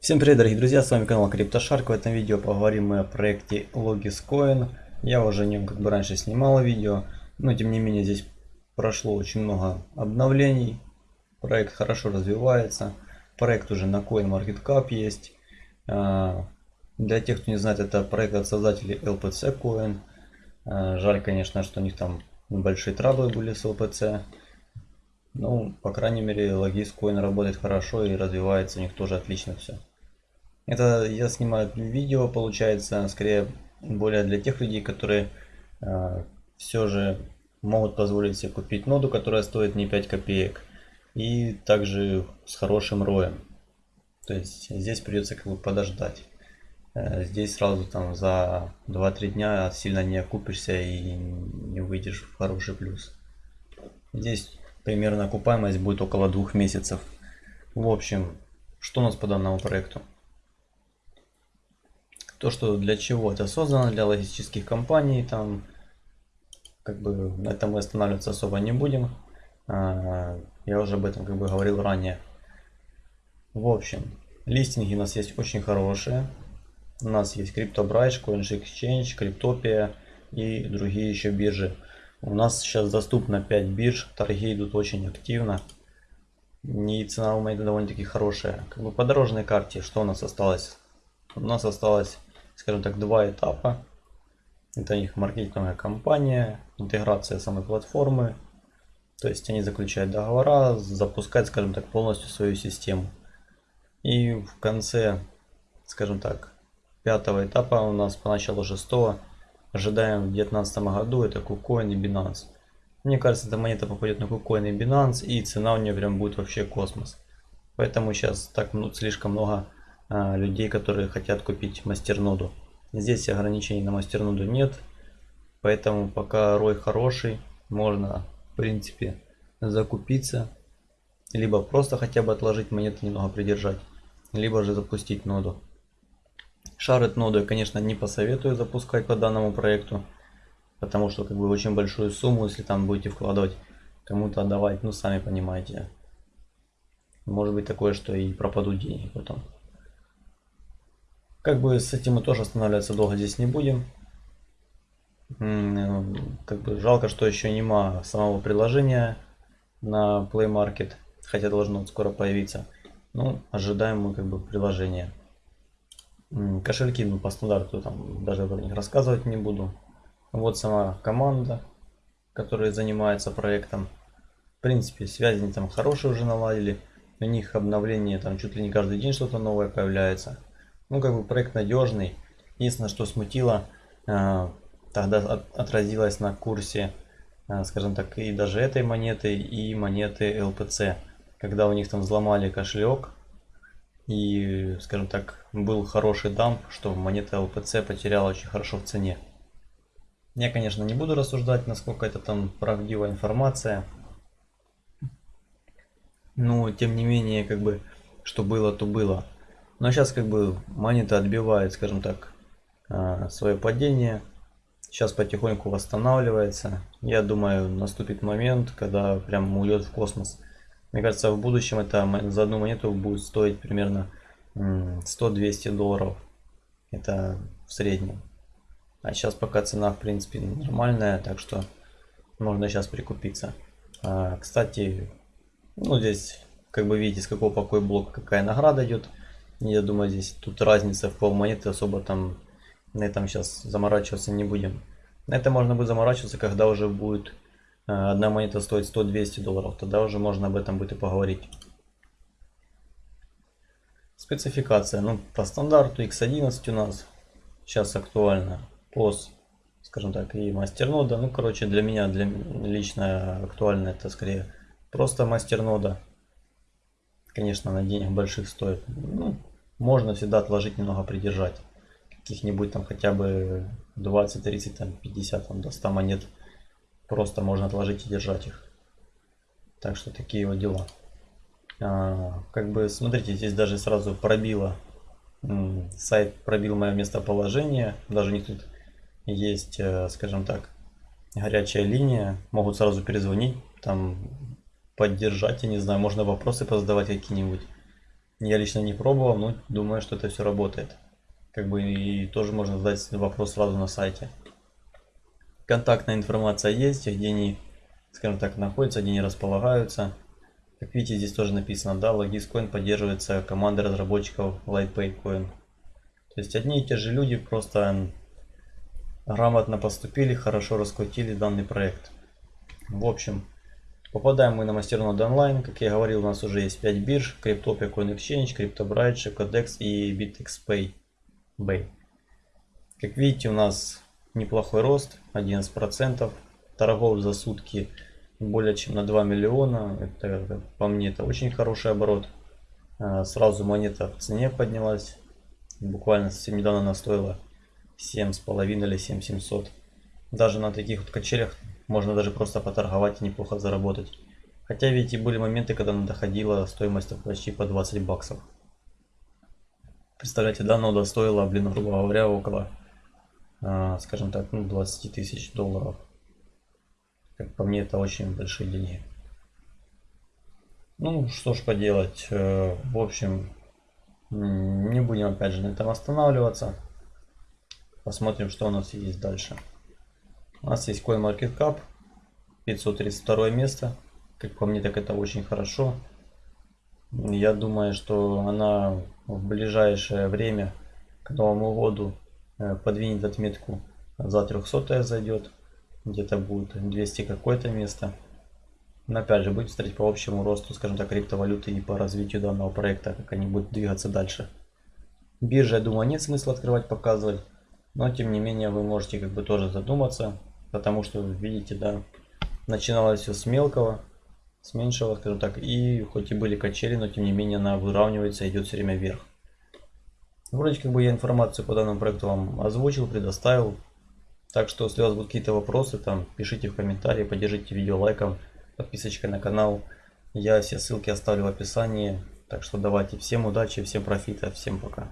Всем привет, дорогие друзья, с вами канал CryptoShark. В этом видео поговорим мы о проекте Logiscoin. Я уже о нем как бы раньше снимал видео, но тем не менее здесь прошло очень много обновлений. Проект хорошо развивается. Проект уже на CoinMarketCap есть. А, для тех, кто не знает, это проект от создателей LPC Coin. А, жаль, конечно, что у них там небольшие траблы были с LPC. Ну, по крайней мере, Logiscoin работает хорошо и развивается у них тоже отлично все. Это я снимаю видео, получается, скорее более для тех людей, которые э, все же могут позволить себе купить ноду, которая стоит не 5 копеек. И также с хорошим роем. То есть здесь придется как бы подождать. Э, здесь сразу там за 2-3 дня сильно не окупишься и не выйдешь в хороший плюс. Здесь примерно окупаемость будет около двух месяцев. В общем, что у нас по данному проекту? То, что для чего это создано, для логистических компаний, там, как бы, на этом мы останавливаться особо не будем. А, я уже об этом, как бы, говорил ранее. В общем, листинги у нас есть очень хорошие. У нас есть CryptoBridge, CoinExchange, Cryptopia и другие еще биржи. У нас сейчас доступно 5 бирж, торги идут очень активно. И цена у монеты довольно-таки хорошая. Как бы по дорожной карте, что у нас осталось? У нас осталось скажем так, два этапа. Это их маркетинговая кампания, интеграция самой платформы. То есть они заключают договора, запускают, скажем так, полностью свою систему. И в конце, скажем так, пятого этапа у нас по началу шестого ожидаем в 2019 году это KuCoin и Binance. Мне кажется, эта монета попадет на KuCoin и Binance и цена у нее прям будет вообще космос. Поэтому сейчас так ну, слишком много людей, которые хотят купить мастерноду. Здесь ограничений на мастерноду нет, поэтому пока рой хороший, можно в принципе закупиться, либо просто хотя бы отложить монеты немного придержать, либо же запустить ноду. Шарит ноду я, конечно, не посоветую запускать по данному проекту, потому что как бы очень большую сумму, если там будете вкладывать, кому-то отдавать, ну сами понимаете. Может быть такое, что и пропадут деньги потом. Как бы с этим мы тоже останавливаться долго здесь не будем. Как бы жалко, что еще нема самого приложения на Play Market, хотя должно скоро появиться. Ну, ожидаем мы как бы приложение. Кошельки, ну, по стандарту там даже про них рассказывать не буду. Вот сама команда, которая занимается проектом. В принципе, связи они там хорошие уже наладили. У них обновление там чуть ли не каждый день что-то новое появляется. Ну, как бы проект надежный. Единственное, что смутило, э, тогда отразилось на курсе, э, скажем так, и даже этой монеты, и монеты LPC. Когда у них там взломали кошелек, и, скажем так, был хороший дамп, что монета LPC потеряла очень хорошо в цене. Я, конечно, не буду рассуждать, насколько это там правдивая информация. Но, тем не менее, как бы, что было, то было. Но сейчас как бы монета отбивает, скажем так, а, свое падение. Сейчас потихоньку восстанавливается. Я думаю, наступит момент, когда прям уйдет в космос. Мне кажется, в будущем это за одну монету будет стоить примерно 100-200 долларов. Это в среднем. А сейчас пока цена в принципе нормальная, так что можно сейчас прикупиться. А, кстати, ну здесь как бы видите с какого покоя блока какая награда идет. Я думаю, здесь тут разница в пол монеты особо там на этом сейчас заморачиваться не будем. На это можно будет заморачиваться, когда уже будет э, одна монета стоить 100-200 долларов. Тогда уже можно об этом будет и поговорить. Спецификация. Ну, по стандарту X11 у нас сейчас актуально. POS, скажем так, и мастернода. Ну, короче, для меня, для лично актуально это скорее просто мастернода. Конечно, на денег больших стоит. Ну, можно всегда отложить, немного придержать. Каких-нибудь там хотя бы 20, 30, там 50, там до 100 монет. Просто можно отложить и держать их. Так что такие вот дела. А, как бы, смотрите, здесь даже сразу пробило. Сайт пробил мое местоположение. Даже не тут есть, э, скажем так, горячая линия. Могут сразу перезвонить, там поддержать, я не знаю, можно вопросы позадавать какие-нибудь. Я лично не пробовал, но думаю, что это все работает. Как бы и тоже можно задать вопрос сразу на сайте. Контактная информация есть, где они, скажем так, находятся, где они располагаются. Как видите, здесь тоже написано, да, Logis.coin поддерживается командой разработчиков LightPayCoin. То есть одни и те же люди просто грамотно поступили, хорошо раскрутили данный проект. В общем, попадаем мы на мастернод онлайн. Как я говорил, у нас уже есть 5 бирж. Cryptopia, CoinExchange, CryptoBridge, Codex и BitXPay. Bay. Как видите, у нас неплохой рост, 11%. Торгов за сутки более чем на 2 миллиона. Это, по мне, это очень хороший оборот. А, сразу монета в цене поднялась. Буквально совсем недавно она стоила 7,5 или 7700. Даже на таких вот качелях можно даже просто поторговать и неплохо заработать. Хотя видите, были моменты, когда доходила стоимость почти по 20 баксов. Представляете, да, нода стоила, блин, грубо говоря, около, э, скажем так, ну, 20 тысяч долларов. Как по мне, это очень большие деньги. Ну, что ж поделать. Э, в общем, не будем опять же на этом останавливаться. Посмотрим, что у нас есть дальше. У нас есть CoinMarketCap. 532 место. Как по мне, так это очень хорошо. Я думаю, что она в ближайшее время к Новому году э, подвинет отметку за 300 зайдет. Где-то будет 200 какое-то место. Но опять же, будет смотреть по общему росту, скажем так, криптовалюты и по развитию данного проекта, как они будут двигаться дальше. Биржа, я думаю, нет смысла открывать, показывать. Но, тем не менее, вы можете как бы тоже задуматься. Потому что, видите, да, начиналось все с мелкого с меньшего, скажем так, и хоть и были качели, но тем не менее она выравнивается идет все время вверх. Вроде как бы я информацию по данному проекту вам озвучил, предоставил. Так что, если у вас будут какие-то вопросы, там пишите в комментарии, поддержите видео лайком, подписочкой на канал. Я все ссылки оставлю в описании. Так что давайте всем удачи, всем профита, всем пока.